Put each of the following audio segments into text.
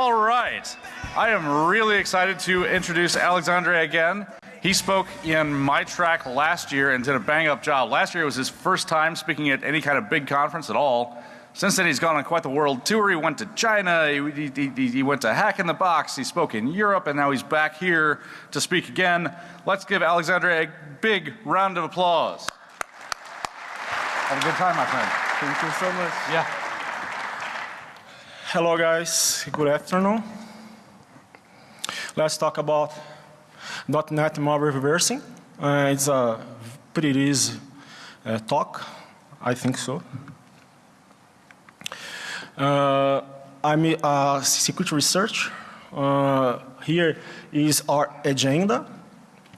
All right. I am really excited to introduce Alexandre again. He spoke in my track last year and did a bang up job. Last year was his first time speaking at any kind of big conference at all. Since then, he's gone on quite the world tour. He went to China, he, he, he, went to Hack in the Box, he spoke in Europe, and now he's back here to speak again. Let's give Alexandre a big round of applause. Have a good time, my friend. Thank you so much. Yeah. Hello, guys. Good afternoon. Let's talk about .NET malware reversing. Uh, it's a pretty easy uh, talk. I think so. Uh, I'm a security research. Uh, here is our agenda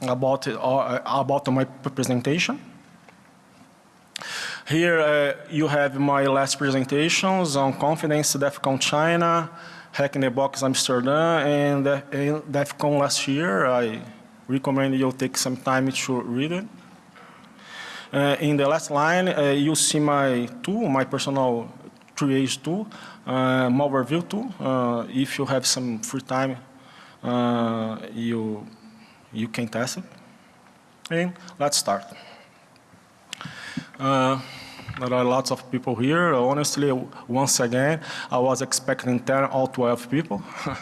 about, uh, about my presentation. Here uh, you have my last presentations on CONFidence, DEFCON China, Hack in the Box Amsterdam, and, uh, and DEF last year. I recommend you take some time to read it. Uh, in the last line, uh, you see my tool, my personal triage tool, uh, Malwoverview tool. Uh, if you have some free time, uh, you, you can test it. And let's start. Uh, there are lots of people here. Honestly, once again, I was expecting 10 or 12 people.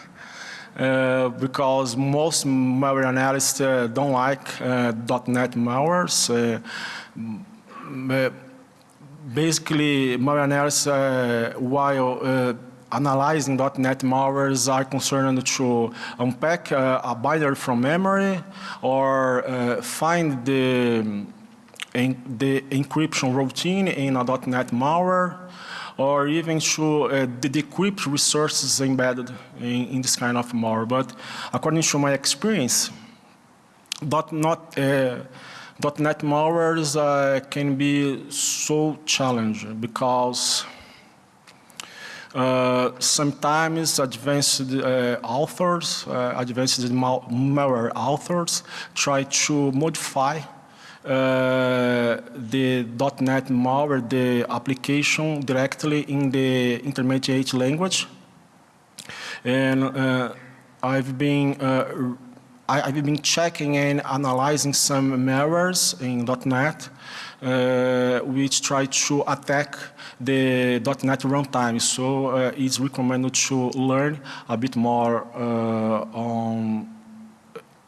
Uh, because most malware analysts uh, don't like uh, .NET malwares. basically, malware analysts, while analyzing .NET malwares are concerned to unpack uh, a binary from memory or uh, find the, the encryption routine in a .NET malware or even to uh, decrypt resources embedded in, in, this kind of malware. But according to my experience, uh, .NET malwares uh, can be so challenging because uh, sometimes advanced uh, authors, uh, advanced malware authors try to modify the .NET malware, the application directly in the intermediate language. And uh, I've been uh, I, have been checking and analyzing some malwares in .NET uh, which try to attack the .NET runtime. So uh, it's recommended to learn a bit more uh, on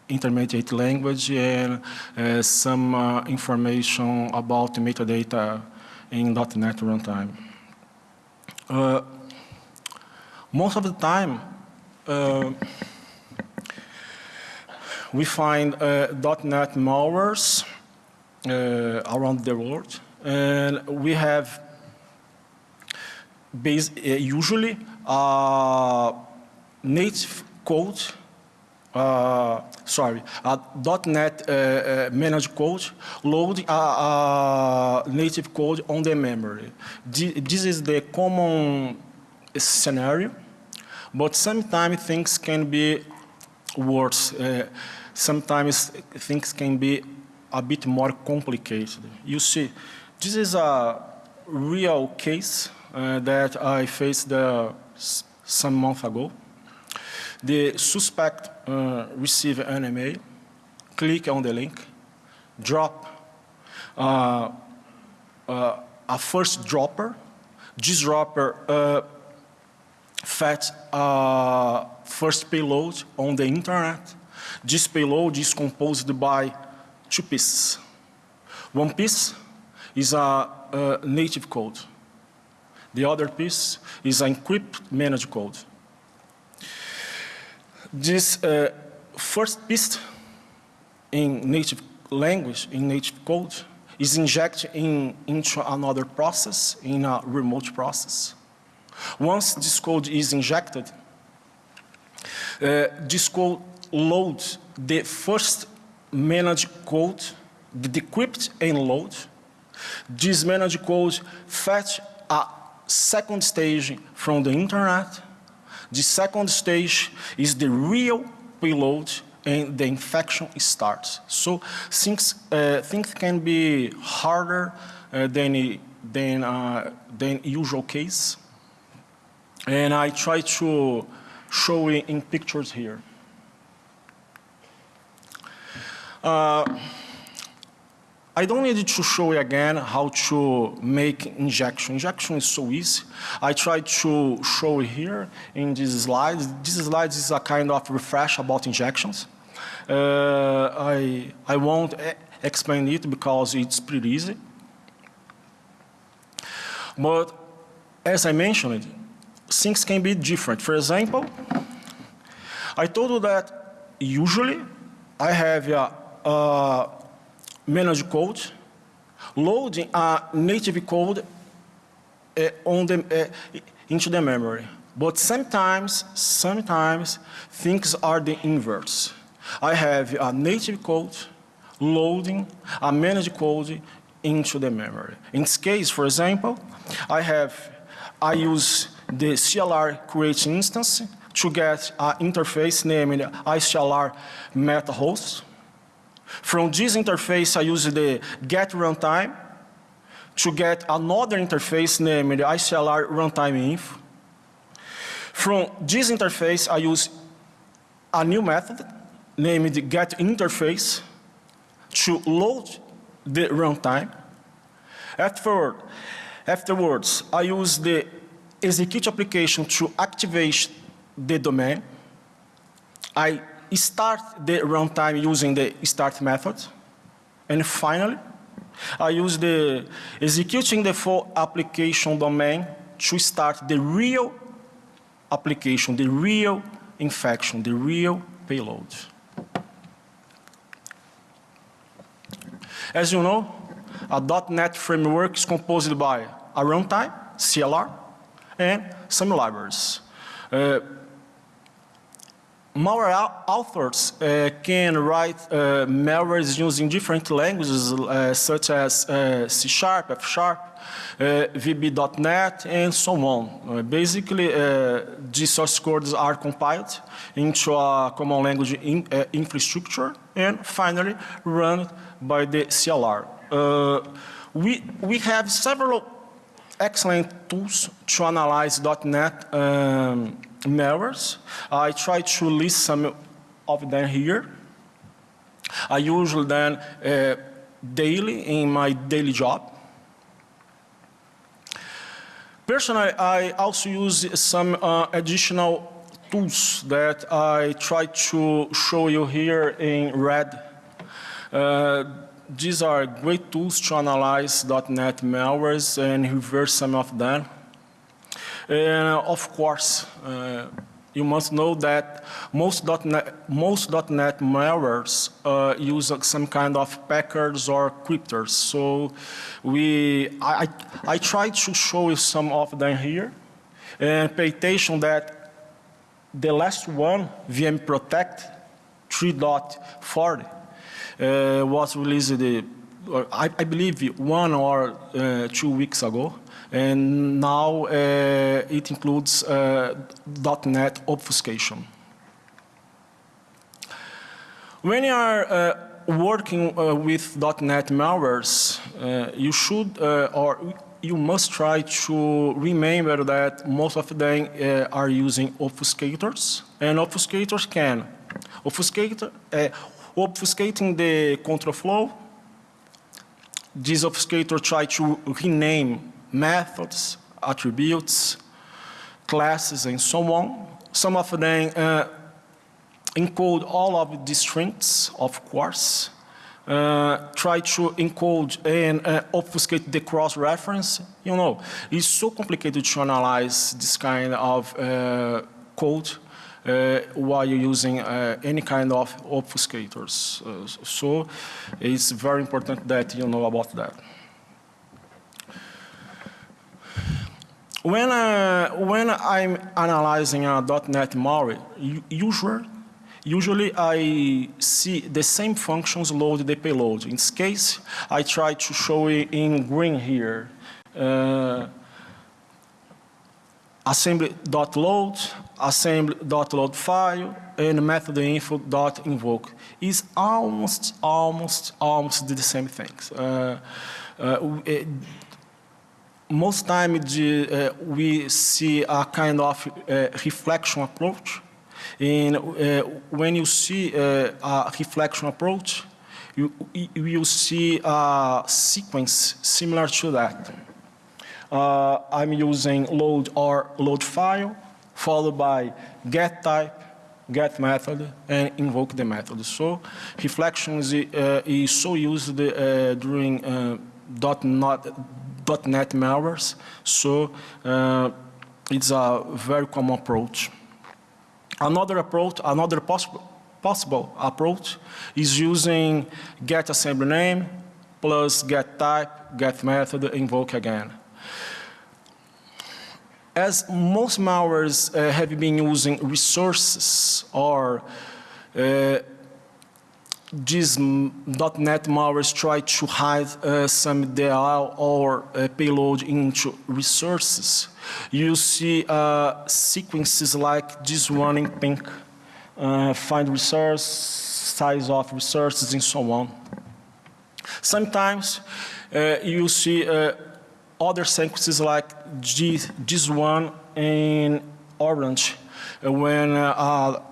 intermediate language and uh, some uh, information about metadata in .NET runtime. Uh, most of the time, uh, we find uh, .NET malwares uh, around the world, and we have base, usually native code uh, sorry, uh, .NET uh, managed code load a, uh, native code on the memory. This is the common scenario, but sometimes things can be worse. sometimes things can be a bit more complicated. You see, this is a real case uh, that I faced uh, some month ago. The suspect uh, receive an email, click on the link, drop uh, uh, a first dropper. This dropper uh, fetch a first payload on the internet. This payload is composed by two pieces. One piece is a, a native code. The other piece is an encrypt managed code. This uh, first piece in native language, in native code, is injected in, into another process, in a remote process. Once this code is injected, uh, this code loads the first managed code, the decrypt and load. This managed code fetch a second stage from the internet the second stage is the real payload and the infection starts. So things, uh, things can be harder uh, than, than, uh, than usual case. And I try to showing in pictures here. Uh, I don't need to show you again how to make injection. Injection is so easy. I tried to show here in this slide. This slide is a kind of refresh about injections. Uh, I, I won't explain it because it's pretty easy. But as I mentioned, things can be different. For example, I told you that usually I have a, a manage code loading a native code uh, on the, uh, into the memory. But sometimes, sometimes things are the inverse. I have a native code loading a managed code into the memory. In this case, for example, I have, I use the CLR create instance to get an interface named ICLR meta host. From this interface, I use the get runtime to get another interface named ICLR runtime inf. From this interface, I use a new method named get interface to load the runtime. Afterward, afterwards, I use the execute application to activate the domain. I start the runtime using the start method. And finally, I use the executing the full application domain to start the real application, the real infection, the real payload. As you know, a .NET framework is composed by a runtime, CLR, and some libraries. Uh, malware authors uh, can write uh, malwares using different languages uh, such as uh, C Sharp, F Sharp, uh, VB.NET and so on. Uh, basically, these source codes are compiled into a common language in, infrastructure and finally run by the CLR. we, we have several excellent tools to analyze .NET um, malwares. I try to list some of them here. I use them uh, daily in my daily job. Personally, I also use some uh, additional tools that I try to show you here in red. Uh, these are great tools to analyze .NET malwares and reverse some of them. And of course, uh, you must know that most .NET, most .NET malwares uh, use some kind of packers or cryptors. So we, I, I tried to show you some of them here and pay attention that the last one, VM Protect 3.40, uh, was released, uh, I, I, believe, one or uh, two weeks ago. And now uh, it includes uh, .NET obfuscation. When you are uh, working with .NET malwares, you should or you must try to remember that most of them uh, are using obfuscators and obfuscators can obfuscate, uh, obfuscating the control flow. This obfuscator try to rename methods, attributes, classes, and so on. Some of them uh, encode all of the strings, of course. Uh, try to encode and uh, obfuscate the cross-reference. You know, it's so complicated to analyze this kind of uh, code uh, while you're using uh, any kind of obfuscators. Uh, so it's very important that you know about that. When, uh, when I'm analyzing a .NET malware, usually, usually I see the same functions load the payload. In this case, I try to show it in green here. Uh, assembly.load, assembly.load file, and method info.invoke is almost, almost, almost the same things. Uh, uh, most time the, uh, we see a kind of uh, reflection approach. And uh, when you see uh, a reflection approach, you, you will see a sequence similar to that. Uh, I'm using load or load file, followed by get type, get method, and invoke the method. So reflection is, uh, is so used uh, during uh, .NET, .NET malwares. So uh, it's a very common approach. Another approach, another possible, possible approach is using get assembly name plus get type, get method, invoke again. As most malwares uh, have been using resources or uh, these .NET malwares try to hide uh, some DLL or uh, payload into resources. You see uh, sequences like this one in pink, uh, find resource, size of resources and so on. Sometimes uh, you see uh, other sequences like this, this one in orange when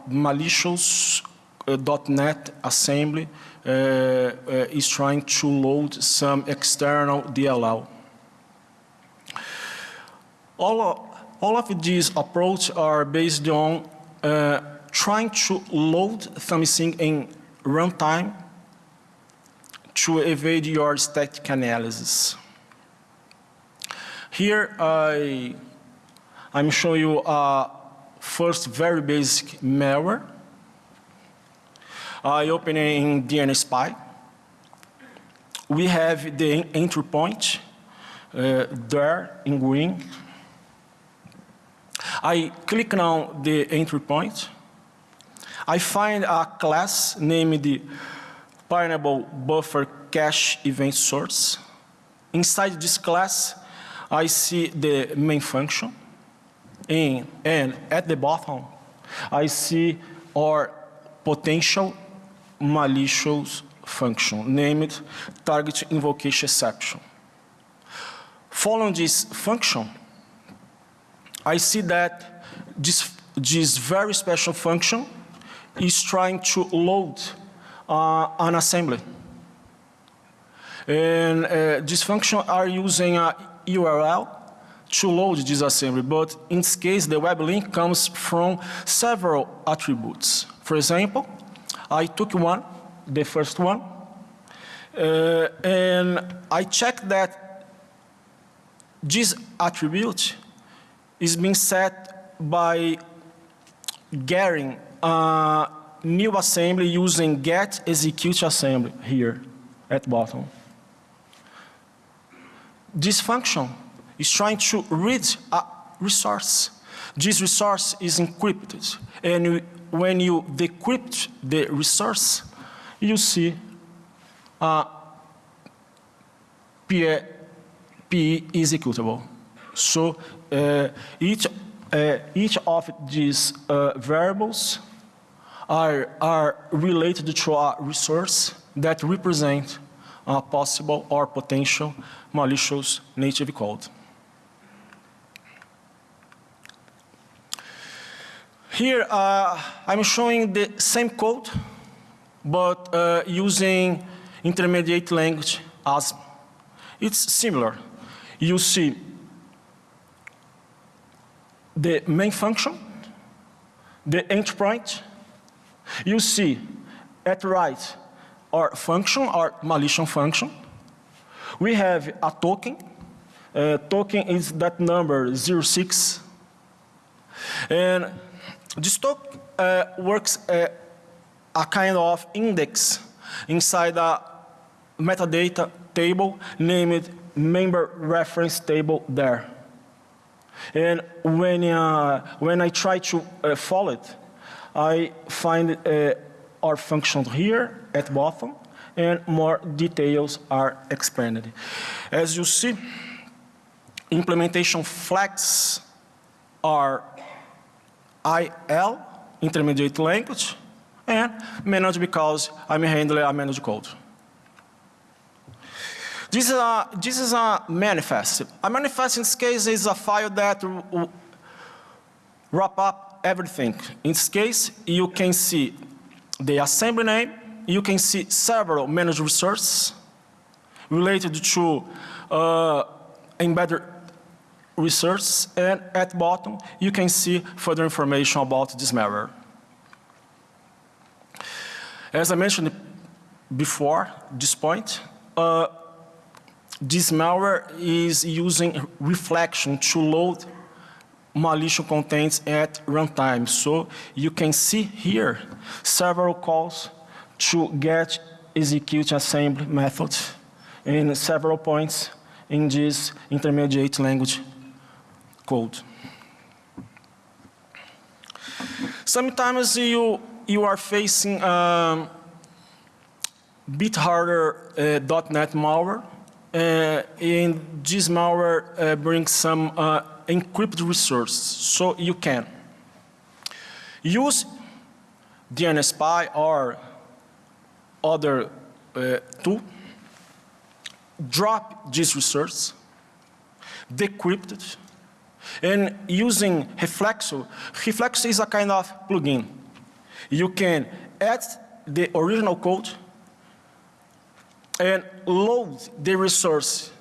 malicious uh, .NET assembly uh, is trying to load some external DLL. All of, all of these approaches are based on uh, trying to load something in runtime to evade your static analysis. Here I, I'm showing you a first very basic malware. I open in DNSPy. We have the entry point uh, there in green. I click on the entry point. I find a class named the Pineapple Buffer Cache Event Source. Inside this class, I see the main function. And, and at the bottom, I see our potential malicious function named target invocation exception. Following this function, I see that this, this very special function is trying to load uh, an assembly. And uh, this function are using a URL to load this assembly, but in this case the web link comes from several attributes. For example, I took one, the first one, uh, and I checked that this attribute is being set by getting a new assembly using get execute assembly here at bottom. This function is trying to read a resource. This resource is encrypted and when you decrypt the resource, you see uh, PE, PE executable. So uh, each, uh, each of these uh, variables are, are related to a resource that represent a possible or potential malicious native code. Here uh, I'm showing the same code but uh, using intermediate language ASM. It's similar. You see the main function, the endpoint. You see at right our function, our malicious function. We have a token. Uh, token is that number 06. And this token uh, works uh, a kind of index inside a metadata table named member reference table there. And when, uh, when I try to uh, follow it, I find uh, our function here at bottom and more details are expanded. As you see, implementation flags are IL, intermediate language, and managed because I'm a managed code. This is a, this is a manifest. A manifest in this case is a file that wrap up everything. In this case, you can see the assembly name, you can see several managed resources related to uh, embedded resources, and at bottom, you can see further information about this malware. As I mentioned before this point, uh, this malware is using reflection to load malicious contents at runtime. So you can see here several calls to get execute assembly methods in several points in this intermediate language code. Sometimes you, you are facing um, bit harder uh, .NET malware. Uh, and this malware uh, brings some uh, encrypted resources. So you can use DNSPy or other uh, tool, drop this resource, decrypt it, and using Reflexil, Reflexil is a kind of plugin. You can add the original code and load the resource,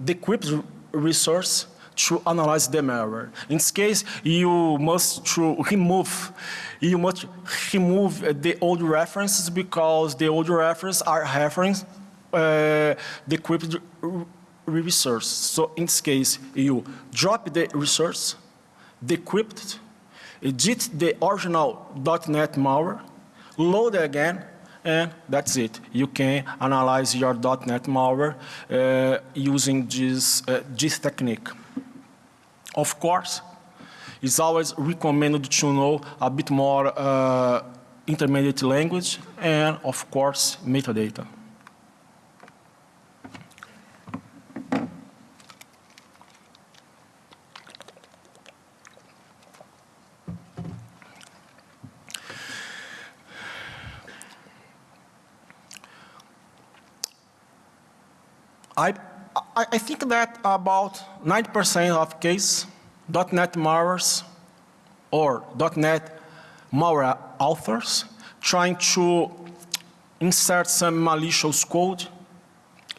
the decrypt resource to analyze the malware. In this case, you must to remove, you must remove the old references because the old references are reference uh, decrypted resource. So in this case, you drop the resource, decrypt it, edit the original .NET malware, load again, and that's it. You can analyze your .NET malware uh, using this, uh, this technique. Of course, it's always recommended to know a bit more uh, intermediate language and of course metadata. I, I, I think that about 90% of case .NET malwares or .NET malware authors trying to insert some malicious code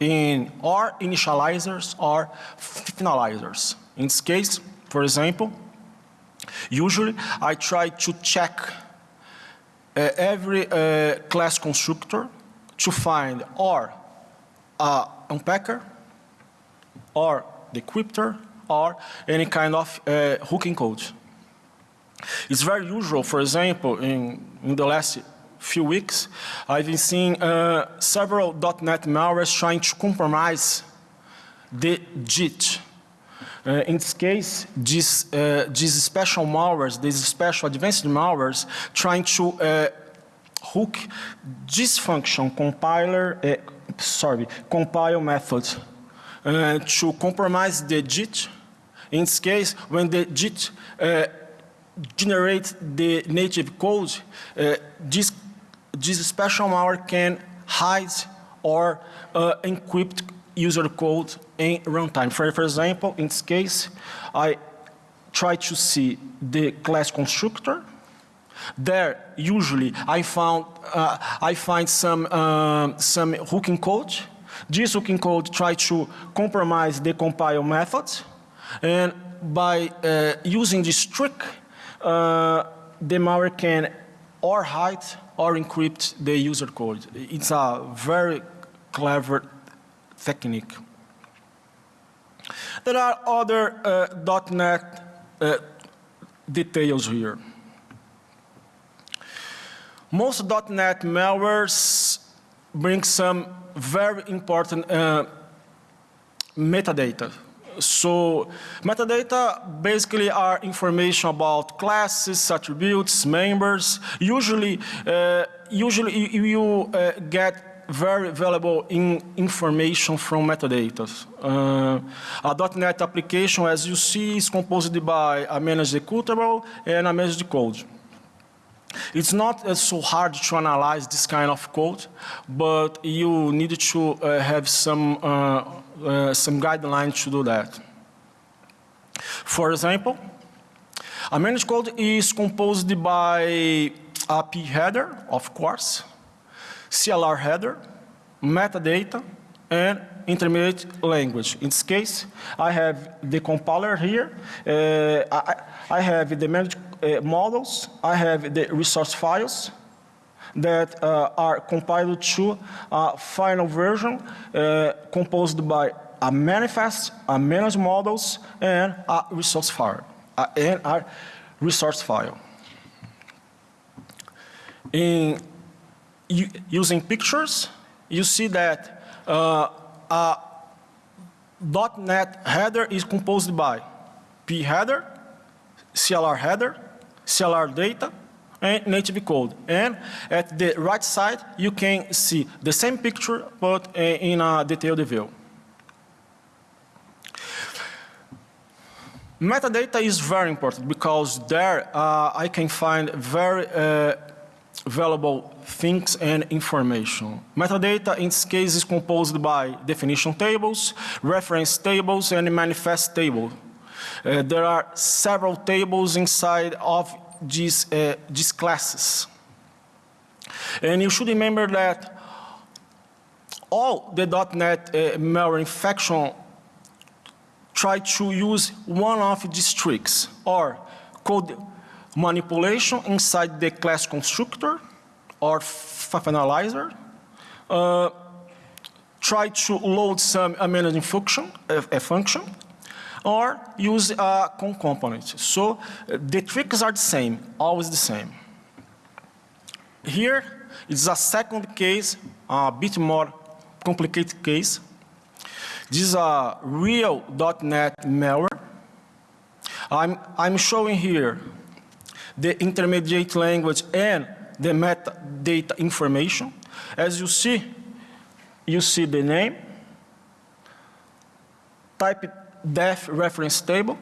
in or initializers or finalizers. In this case, for example, usually I try to check uh, every uh, class constructor to find or a unpacker or decryptor or any kind of uh, hooking code. It's very usual, for example, in, in the last few weeks, I've been seeing uh, several .NET malwares trying to compromise the JIT. Uh, in this case, these, uh, these special malwares, these special advanced malwares, trying to uh, hook this function compiler, uh, sorry, compile method uh, to compromise the JIT. In this case, when the JIT uh, generates the native code, uh, this, this special malware can hide or uh, encrypt user code in runtime. For, for example, in this case, I try to see the class constructor, there, usually, I found uh, I find some uh, some hooking code. Hooking code try to compromise the compile method, and by uh, using this trick, uh, the malware can or hide or encrypt the user code. It's a very clever technique. There are other uh, .NET uh, details here. Most dot .NET malwares bring some very important uh, metadata. So metadata basically are information about classes, attributes, members. Usually, uh, usually you uh, get very valuable in information from metadata. Uh, a .NET application, as you see, is composed by a managed executable and a managed code. It's not uh, so hard to analyze this kind of code, but you need to uh, have some, uh, uh, some guidelines to do that. For example, a managed code is composed by a P header, of course, CLR header, metadata, and intermediate language. In this case, I have the compiler here. Uh, I, I have the managed uh, models. I have the resource files that uh, are compiled to a final version uh, composed by a manifest, a managed models, and a resource file, uh, and a resource file. In using pictures, you see that uh, a .NET header is composed by P header, CLR header, CLR data, and native code. And at the right side, you can see the same picture, but uh, in a detailed view. Metadata is very important because there uh, I can find very uh, valuable things and information. Metadata in this case is composed by definition tables, reference tables, and manifest table. Uh, there are several tables inside of these, uh, these classes. And you should remember that all the .NET uh, malware infection try to use one of these tricks or code manipulation inside the class constructor or finalizer, uh, try to load some managing function, a, a function, or use a component. So uh, the tricks are the same, always the same. Here is a second case, a bit more complicated case. This is a real .NET malware. I'm, I'm showing here the intermediate language and the metadata information. As you see, you see the name, type def reference table.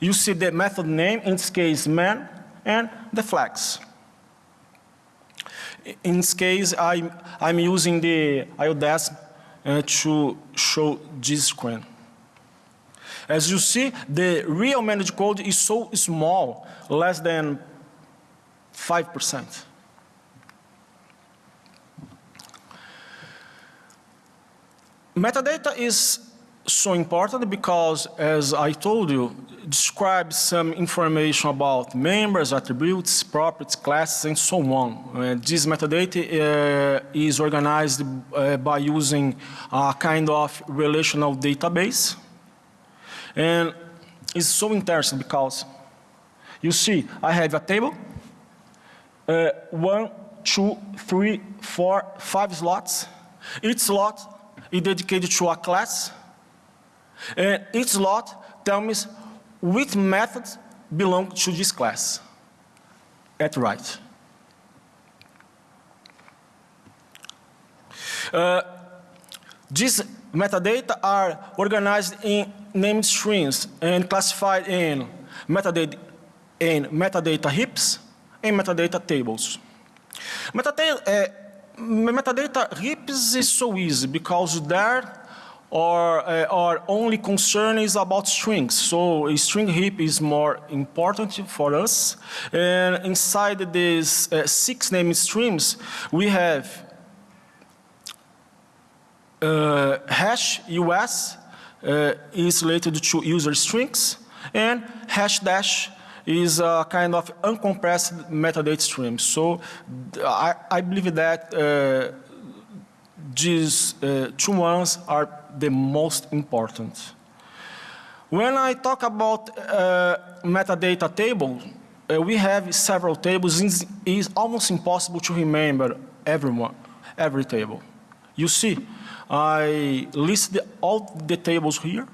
You see the method name, in this case man, and the flags. In this case, I'm, I'm using the IODES uh, to show this screen. As you see, the real managed code is so small, less than 5%. Metadata is so important because, as I told you, describes some information about members, attributes, properties, classes, and so on. Uh, this metadata uh, is organized uh, by using a kind of relational database. And it's so interesting because you see, I have a table, uh, one, two, three, four, five slots. Each slot is dedicated to a class, and each slot tells me which methods belong to this class at right. Uh, these metadata are organized in named strings and classified in metadata, in metadata heaps and metadata tables. Metadata, uh, metadata heaps is so easy because there our, uh, our only concern is about strings. So a string heap is more important for us. And inside these uh, six named streams, we have uh, hash US uh, is related to user strings and hash dash is a kind of uncompressed metadata stream. So I, I believe that uh, these uh, two ones are the most important. When I talk about uh, metadata table, uh, we have several tables. It is almost impossible to remember everyone, every table. You see, I list all the tables here.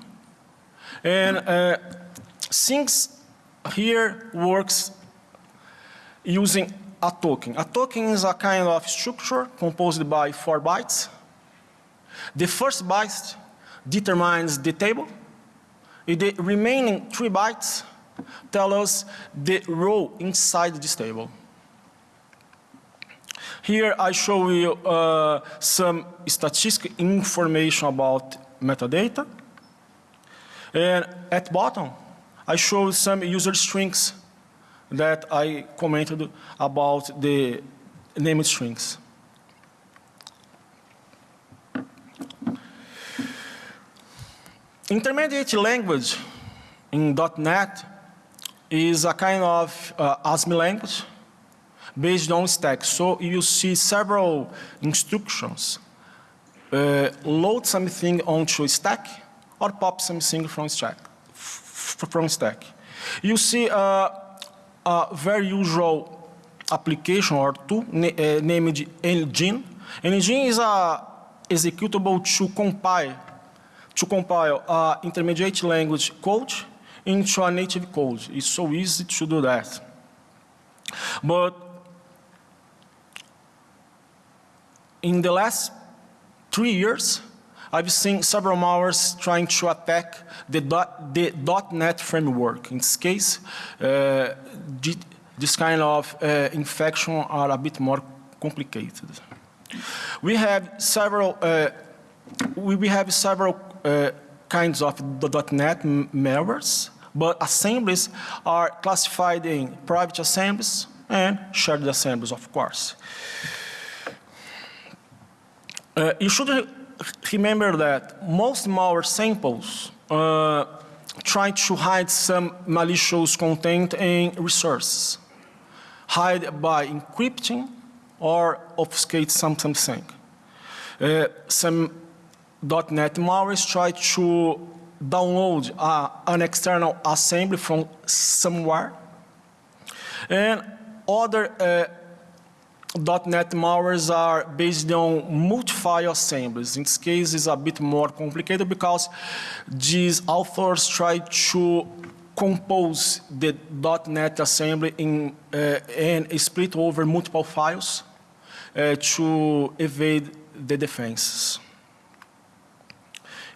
And uh, since here works using a token. A token is a kind of structure composed by four bytes. The first byte determines the table. The remaining three bytes tell us the row inside this table. Here I show you uh, some statistical information about metadata. And at bottom, I show some user strings that I commented about the named strings. Intermediate language in .NET is a kind of uh, language based on stack. So you see several instructions. Uh, load something onto stack or pop something from stack. From stack. You see uh, a very usual application or tool uh, named NGen. NGen is a executable to compile to compile a intermediate language code into a native code. It's so easy to do that. But in the last three years, I've seen several malwares trying to attack the, dot, the .NET framework. In this case, uh, this kind of uh, infection are a bit more complicated. We have several, uh, we, we have several uh, kinds of .NET malwares, but assemblies are classified in private assemblies and shared assemblies, of course. Uh, you should remember that most malware samples uh, try to hide some malicious content in resources, hide by encrypting or obfuscate something. Uh, some .NET malware try to download uh, an external assembly from somewhere and other uh, .NET malwares are based on multi-file assemblies. In this case, it's a bit more complicated because these authors try to compose the .NET assembly in, uh, and split over multiple files uh, to evade the defenses.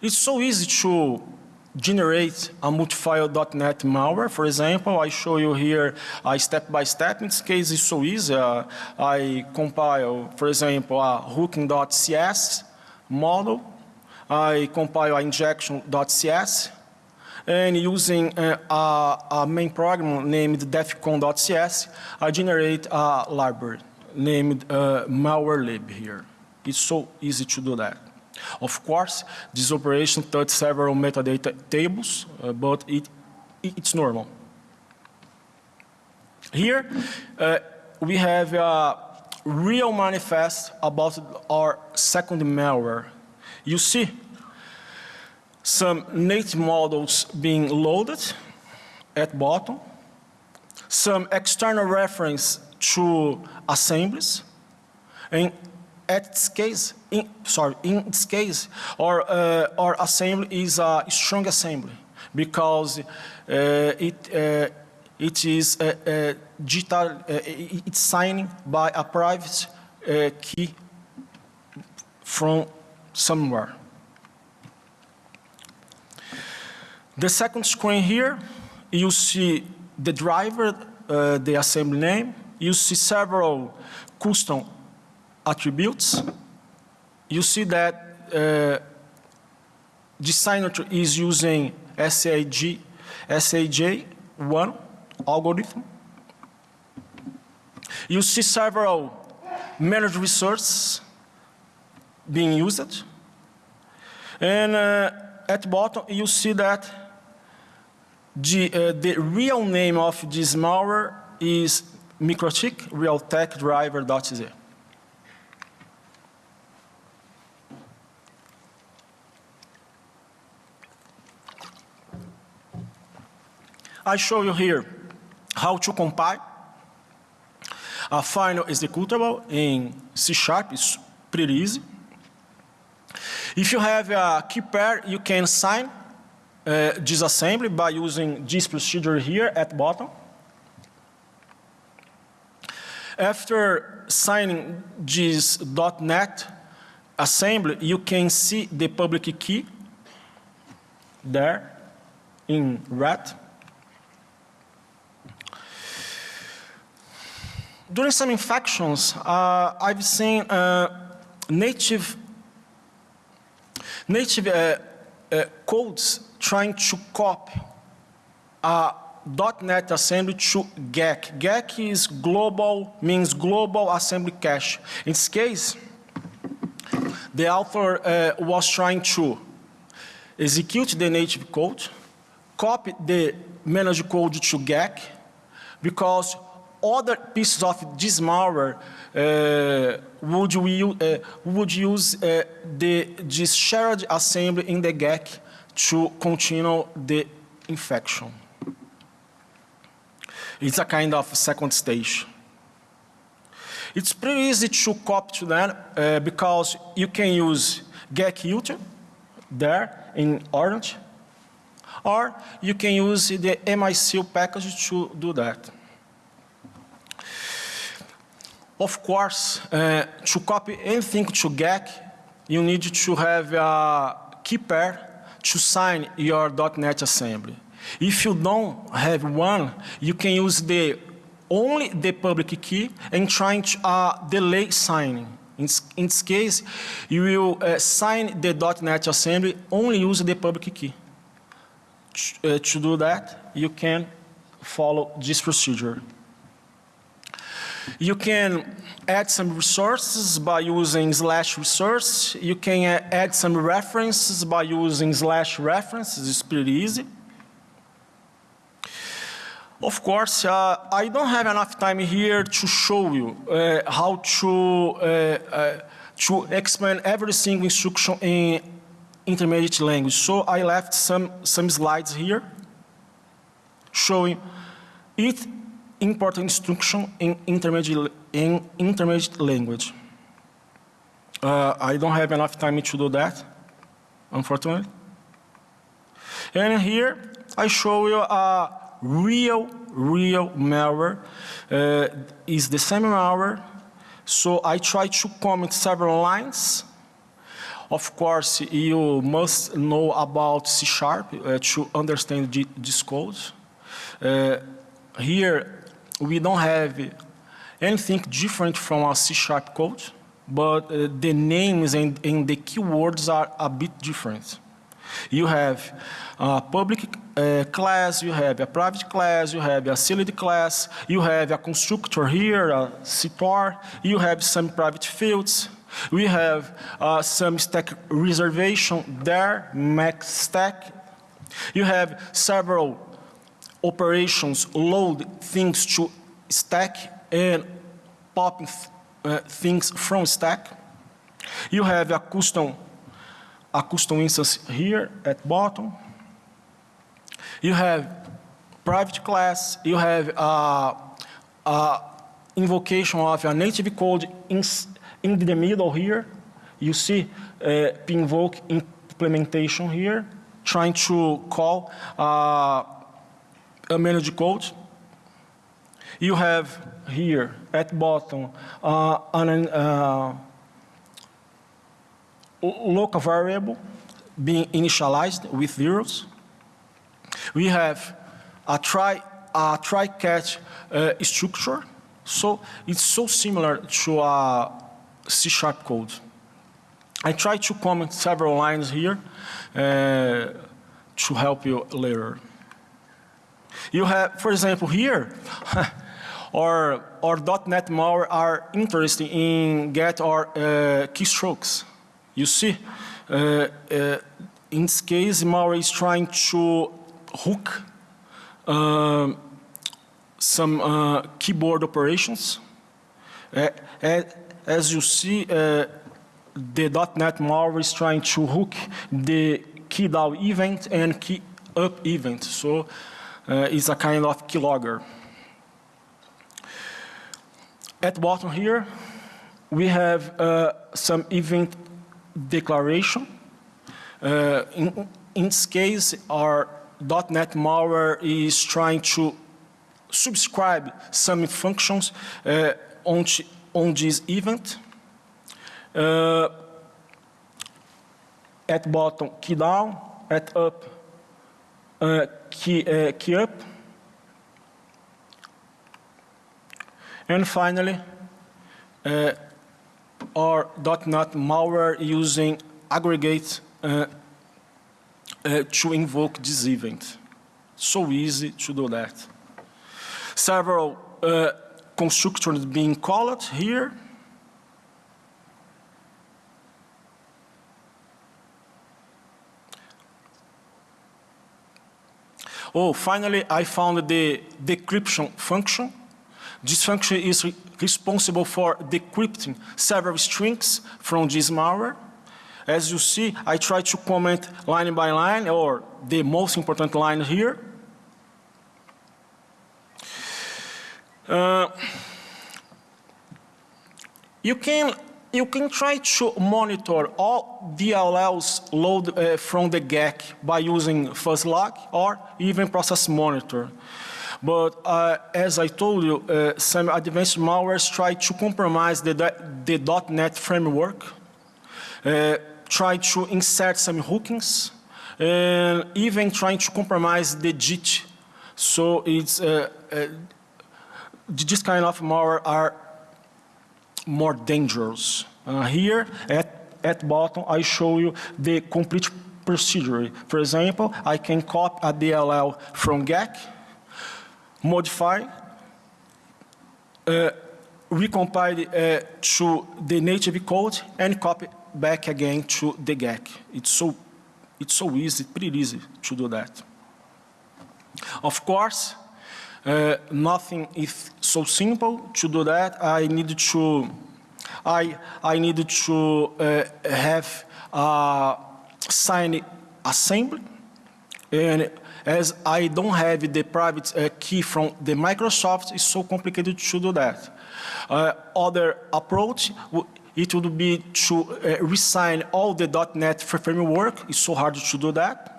It's so easy to generate a multi-file.NET malware. For example, I show you here a step-by-step. -step. In this case, it's so easy. Uh, I compile, for example, a hooking.cs model. I compile a injection.cs. And using uh, a, a, main program named defcon.cs, I generate a library named uh, malwarelib here. It's so easy to do that. Of course, this operation touched several metadata tables, uh, but it, it's normal. Here, uh, we have a real manifest about our second malware. You see some native models being loaded at bottom, some external reference to assemblies, and at its case, in, sorry, in its case, our, uh, our assembly is a strong assembly because uh, it, uh, it is uh, uh, digital, uh, it's signed by a private key from somewhere. The second screen here, you see the driver, the assembly name, you see several custom attributes, you see that uh, signature is using SAG, SHA1 algorithm. You see several managed resources being used. And uh, at bottom, you see that the, uh, the real name of this malware is Microtik Realtek Driver.z. I show you here how to compile a final executable in C Sharp. It's pretty easy. If you have a key pair, you can sign uh, disassembly by using this procedure here at bottom. After signing this .NET assembly, you can see the public key there in red. During some infections, uh, I've seen uh, native native uh, uh, codes trying to copy a .NET assembly to GAC. GAC is global, means global assembly cache. In this case, the author uh, was trying to execute the native code, copy the managed code to GAC, because other pieces of this malware uh, would, we, uh, would use uh, the, this shared assembly in the GAC to continue the infection. It's a kind of second stage. It's pretty easy to copy to that uh, because you can use GAC there in orange, or you can use the MISeal package to do that. Of course, uh, to copy anything to GAC, you need to have a key pair to sign your .NET assembly. If you don't have one, you can use the only the public key and trying to uh, delay signing. In, in, this case, you will uh, sign the .NET assembly, only use the public key. Uh, to do that, you can follow this procedure. You can add some resources by using slash resource. You can add some references by using slash references. It's pretty easy. Of course, uh, I don't have enough time here to show you uh, how to, uh, uh to explain every single instruction in intermediate language. So I left some, some slides here showing each important instruction in intermediate, in intermediate language. Uh, I don't have enough time to do that, unfortunately. And here I show you a real, real malware uh, is the same malware. So I try to comment several lines. Of course, you must know about C Sharp uh, to understand this code. Uh, here, we don't have anything different from a C Sharp code, but uh, the names and, and the keywords are a bit different. You have a public uh, class, you have a private class, you have a sealed class, you have a constructor here, a CTOR, you have some private fields, we have uh, some stack reservation there, max stack. You have several operations load things to stack and pop uh, things from stack. You have a custom a custom instance here at bottom. You have private class, you have a, a invocation of a native code in, in the middle here. You see uh, implementation here, trying to call uh, a managed code. You have here at bottom uh, an, uh, local variable being initialized with zeros. We have a try, a try catch uh, structure. So it's so similar to a C sharp code. I try to comment several lines here uh, to help you later. You have, for example, here, or, our .NET malware are interested in get or uh, keystrokes. You see, uh, uh, in this case, malware is trying to hook uh, some uh, keyboard operations. As you see, uh, the .NET malware is trying to hook the key down event and key up event. So it's a kind of keylogger. At bottom here, we have some event declaration. Uh, in, in, this case, our .NET malware is trying to subscribe some functions uh, on, on this event. Uh, at bottom, key down, at up, uh, key, uh, key up. And finally, uh, our .NET malware using aggregate uh, uh, to invoke this event. So easy to do that. Several uh, constructors being called here. Oh, finally, I found the decryption function. This function is re responsible for decrypting several strings from this malware. As you see, I try to comment line by line, or the most important line here. Uh, you can you can try to monitor all DLLs load uh, from the GAC by using fuslog or even process monitor. But uh, as I told you, uh, some advanced malwares try to compromise the, the .NET framework, try to insert some hookings, and even trying to compromise the JIT. So it's this kind of malware are more dangerous. Uh, here at, at bottom I show you the complete procedure. For example, I can copy a DLL from GAC, modify, uh, recompile uh, to the native code and copy back again to the GAC. It's so, it's so easy, pretty easy to do that. Of course, uh, nothing is so simple to do that. I need to, I, I need to uh, have a signed assembly. And as I don't have the private uh, key from the Microsoft, it's so complicated to do that. Uh, other approach, it would be to uh, resign all the .NET framework. It's so hard to do that.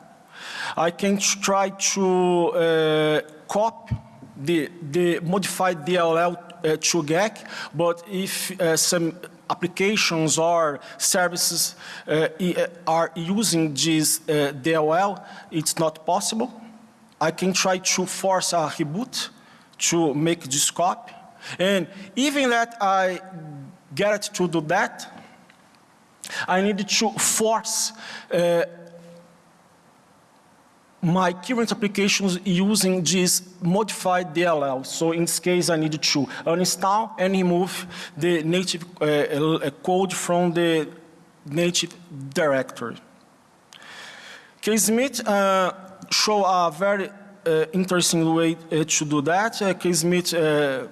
I can try to uh, copy the, the modified DLL uh, to GAC, but if uh, some applications or services uh, uh are using this uh, DLL, it's not possible. I can try to force a reboot to make this copy. And even that I get to do that, I need to force uh, my current applications using this modified DLL. So in this case, I need to uninstall and remove the native uh, uh code from the native directory. KSmith uh, show a very uh, interesting way uh, to do that. Uh, KSmith uh,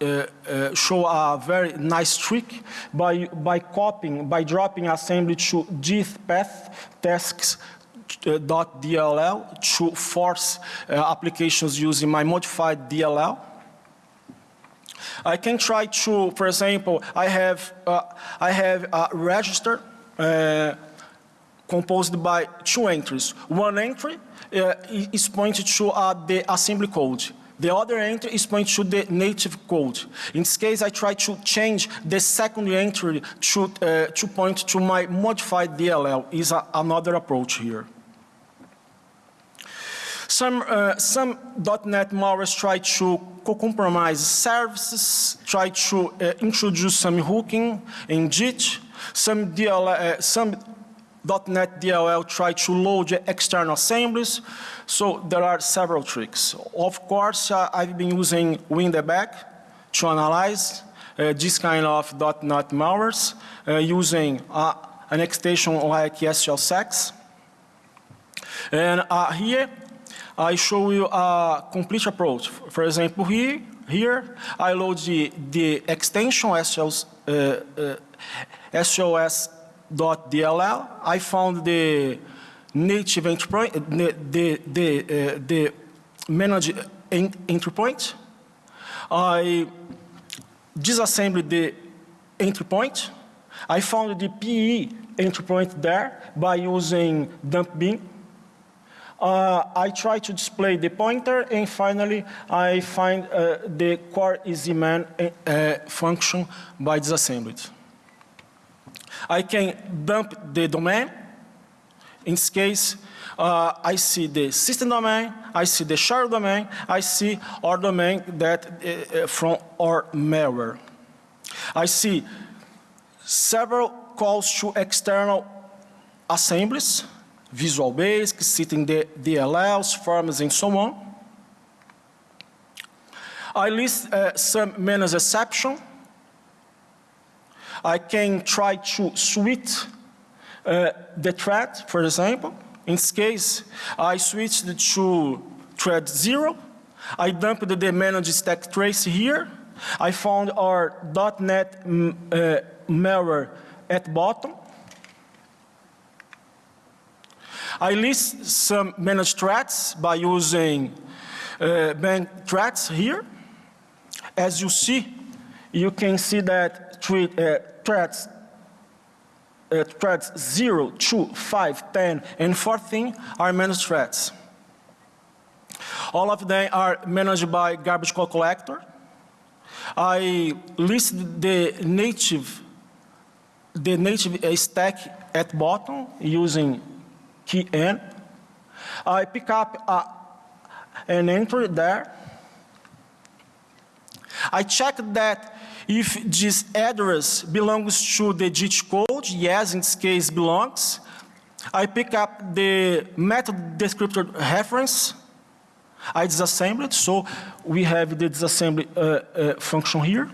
uh, show a very nice trick by, by copying, by dropping assembly to this path tasks .dll to force uh, applications using my modified DLL. I can try to, for example, I have, uh, I have a register uh, composed by two entries. One entry is pointed to the assembly code. The other entry is pointed to the native code. In this case, I try to change the second entry to, uh, to point to my modified DLL is another approach here. Some, uh, some .NET malwares try to compromise services, try to uh, introduce some hooking in JIT. Some, DL, uh, some .NET DLL try to load external assemblies. So there are several tricks. Of course, uh, I've been using WinDbg to analyze uh, this kind of .NET malwares uh, using uh, an extension like SOSEX. And uh, here I show you a complete approach. For example, here, here I load the, the extension SOS, uh, uh, SOS.dll. I found the native entry point, the, the, the, uh, the managed entry point. I disassembled the entry point. I found the PE entry point there by using dumpbin uh, I try to display the pointer and finally I find uh, the CorExeMain uh, function by disassembly. I can dump the domain. In this case, uh, I see the system domain, I see the shared domain, I see our domain that uh, uh, from our malware. I see several calls to external assemblies, Visual Basic, sitting the DLLs, forms, and so on. I list uh, some managed exception. I can try to switch uh, the thread, for example. In this case, I switched to thread zero. I dumped the managed stack trace here. I found our .NET mm, uh, malware at bottom. I list some managed threads by using uh, bank threads here. As you see, you can see that three, uh, threads, uh, threads 0, 2, 5, 10, and 14 are managed threads. All of them are managed by garbage collector. I list the native, the native stack at bottom using key N. I pick up a, an entry there. I check that if this address belongs to the JIT code, yes, in this case belongs. I pick up the method descriptor reference. I disassemble it, so we have the disassembly uh, uh, function here.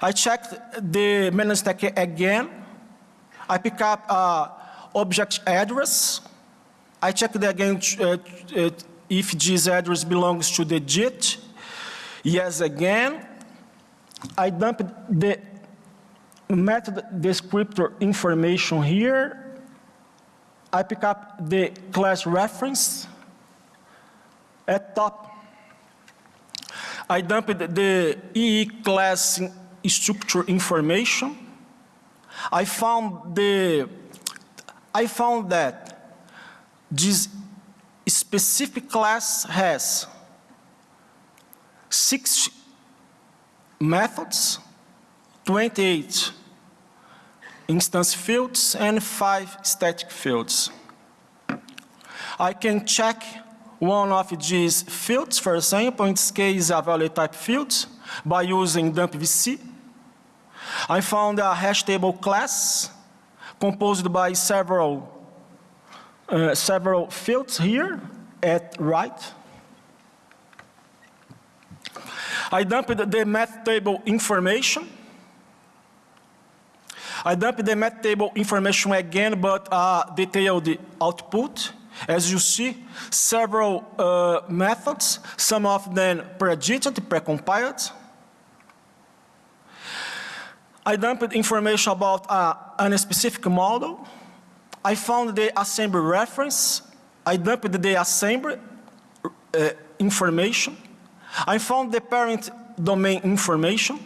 I check the managed stack again. I pick up uh, object address. I check it again uh, uh, if this address belongs to the JIT. Yes, again. I dump the method descriptor information here. I pick up the class reference at top. I dump the EE class structure information. I found the I found that this specific class has six methods, 28 instance fields, and five static fields. I can check one of these fields, for example, in this case a value type field, by using dumpvc. I found a hash table class composed by several, uh, several fields here at right. I dumped the math table information. I dumped the math table information again, but uh, detailed output. As you see, several uh, methods, some of them pre-edited, pre-compiled. I dumped information about uh, a specific model. I found the assembly reference. I dumped the assembly uh, information. I found the parent domain information.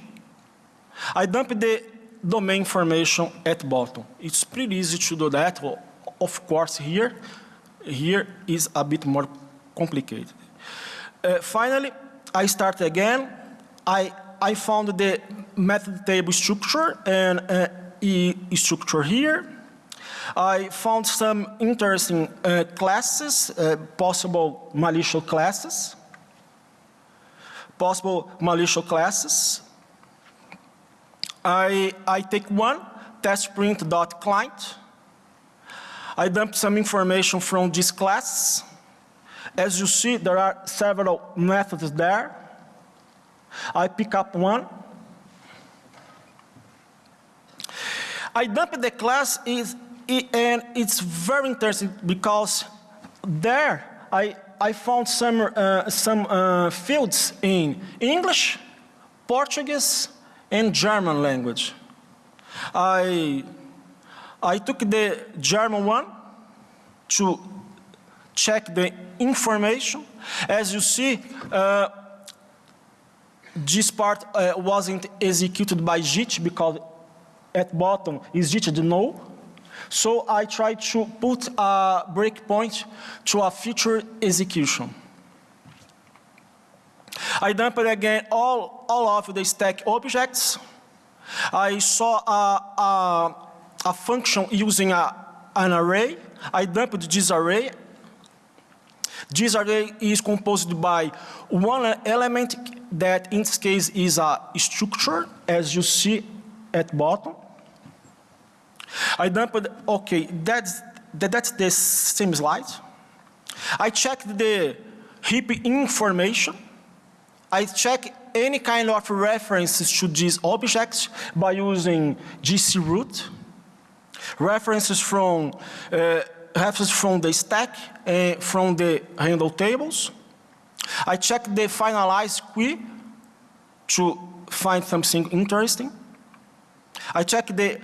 I dumped the domain information at bottom. It's pretty easy to do that. Well, of course, here, here is a bit more complicated. Uh, finally, I start again. I, I found the method table structure and uh, E structure here. I found some interesting uh, classes, uh, possible malicious classes possible malicious classes. I, I take one, testprint.client. I dump some information from this class. As you see, there are several methods there. I pick up one. I dump the class is, and it's very interesting because there I I found some, uh, some uh, fields in English, Portuguese, and German language. I, I took the German one to check the information. As you see, uh, this part uh, wasn't executed by JIT because at bottom is JIT no. So I try to put a breakpoint to a future execution. I dumped again all, all of the stack objects. I saw a, a, a function using a, an array. I dumped this array. This array is composed by one element that in this case is a structure, as you see at bottom. I dumped, okay, that's, that, that's the same slide. I checked the heap information. I check any kind of references to these objects by using GC root. References from, uh, references from the stack and from the handle tables. I check the finalize queue to find something interesting. I check the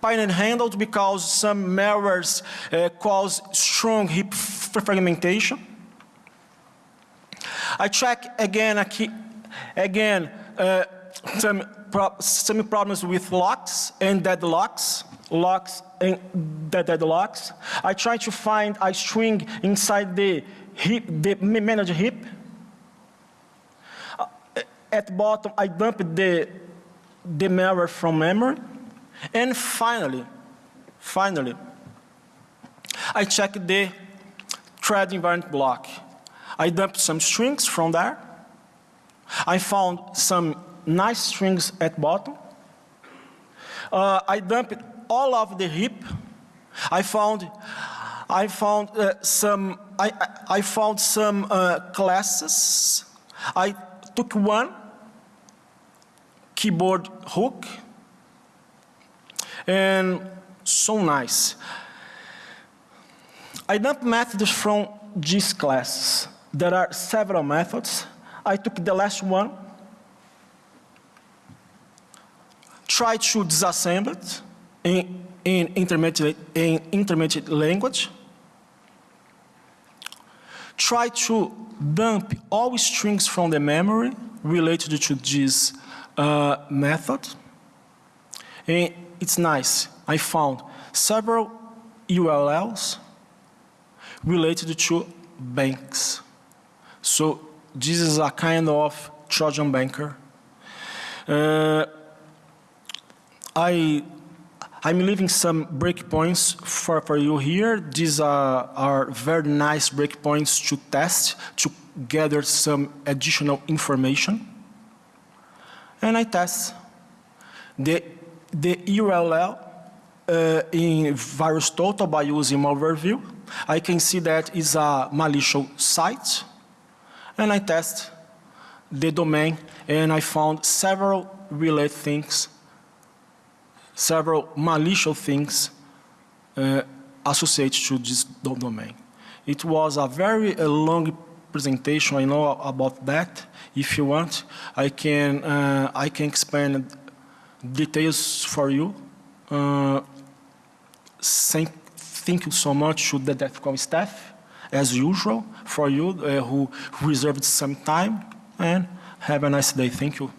pioneer handles because some malwares uh, cause strong heap fragmentation. I check again, again uh, some, pro- some problems with locks and deadlocks, locks and dead- deadlocks. I try to find a string inside the heap, the ma- managed heap. Uh, At bottom, I dump the, the malware from memory. And finally, finally, I check the thread environment block. I dumped some strings from there. I found some nice strings at bottom. Uh, I dumped all of the heap. I found, I found uh, some, I, I, I found some uh, classes. I took one keyboard hook and so nice. I dumped methods from these classes. There are several methods. I took the last one, tried to disassemble it in, in, intermediate, in intermediate language, try to dump all strings from the memory related to this uh, method. And it's nice. I found several URLs related to banks. So this is a kind of Trojan banker. Uh, I, I'm leaving some breakpoints for, for you here. These are, are very nice breakpoints to test, to gather some additional information. And I test. The, the URL uh, in VirusTotal by using Malwoverview. I can see that is a malicious site. And I test the domain and I found several related things, several malicious things uh, associated to this domain. It was a very uh, long presentation, I know about that. If you want, I can, uh, I can expand details for you. Uh, thank, thank you so much to the DEFCON staff, as usual, for you uh, who reserved some time, and have a nice day. Thank you.